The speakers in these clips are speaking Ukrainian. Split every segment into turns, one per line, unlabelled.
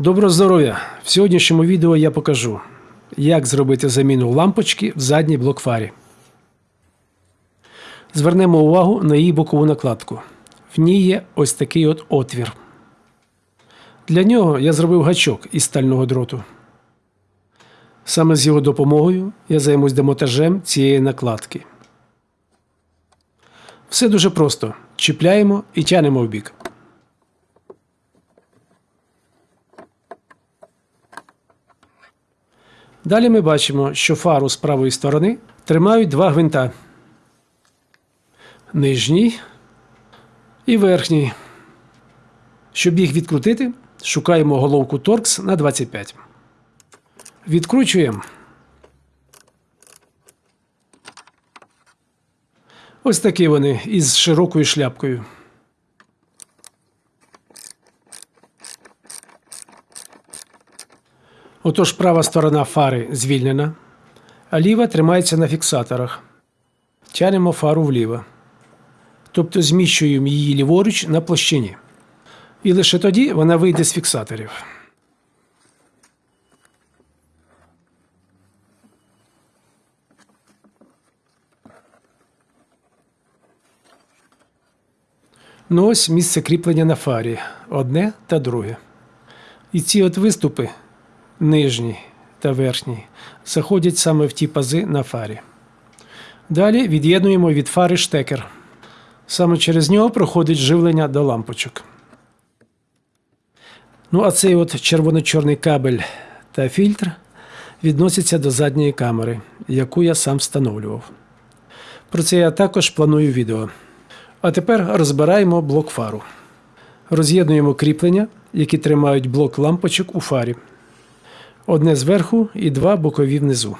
Доброго здоров'я! В сьогоднішньому відео я покажу, як зробити заміну лампочки в задній блок-фарі. Звернемо увагу на її бокову накладку. В ній є ось такий от отвір. Для нього я зробив гачок із стального дроту. Саме з його допомогою я займусь демонтажем цієї накладки. Все дуже просто. Чіпляємо і тянемо в бік. Далі ми бачимо, що фару з правої сторони тримають два гвинта. Нижній і верхній. Щоб їх відкрутити, шукаємо головку торкс на 25. Відкручуємо. Ось такі вони із широкою шляпкою. Отож права сторона фари звільнена, а ліва тримається на фіксаторах. Тянемо фару вліво. Тобто зміщуємо її ліворуч на площині. І лише тоді вона вийде з фіксаторів. Ну ось місце кріплення на фарі. Одне та друге. І ці от виступи нижній та верхній, заходять саме в ті пази на фарі. Далі від'єднуємо від фари штекер. Саме через нього проходить живлення до лампочок. Ну, а цей от червоно-чорний кабель та фільтр відносяться до задньої камери, яку я сам встановлював. Про це я також планую відео. А тепер розбираємо блок фару. Роз'єднуємо кріплення, які тримають блок лампочок у фарі. Одне зверху і два бокові внизу.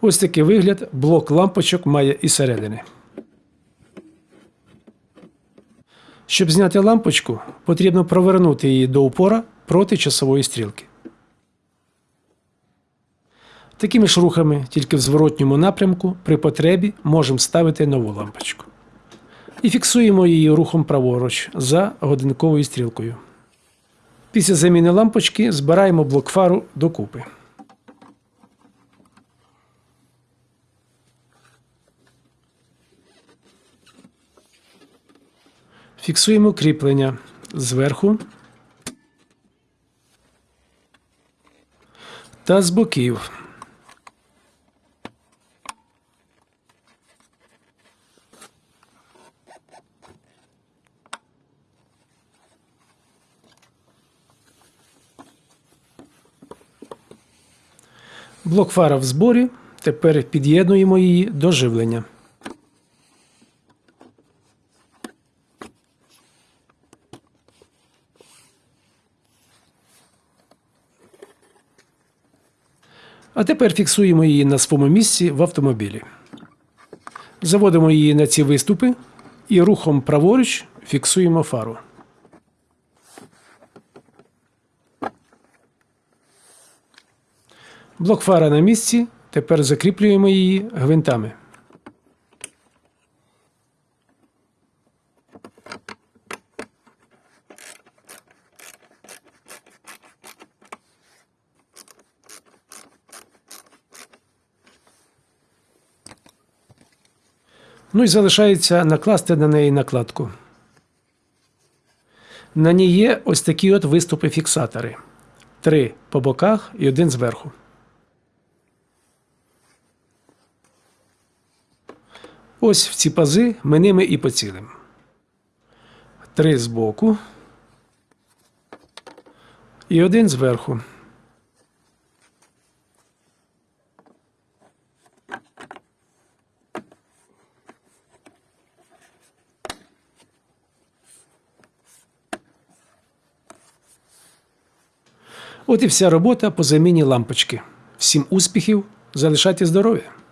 Ось такий вигляд блок лампочок має і середини. Щоб зняти лампочку, потрібно провернути її до упора проти часової стрілки. Такими ж рухами, тільки в зворотньому напрямку, при потребі можемо ставити нову лампочку. І фіксуємо її рухом праворуч за годинковою стрілкою. Після заміни лампочки збираємо блок фару докупи. Фіксуємо кріплення зверху та з боків. Блок фара в зборі. Тепер під'єднуємо її до живлення. А тепер фіксуємо її на своєму місці в автомобілі. Заводимо її на ці виступи і рухом праворуч фіксуємо фару. Блок фара на місці. Тепер закріплюємо її гвинтами. Ну і залишається накласти на неї накладку. На ній є ось такі от виступи фіксатори. Три по боках і один зверху. Ось в ці пази ми ними і поцілимо. Три збоку і один зверху. От і вся робота по заміні лампочки. Всім успіхів, залишайте здоров'я!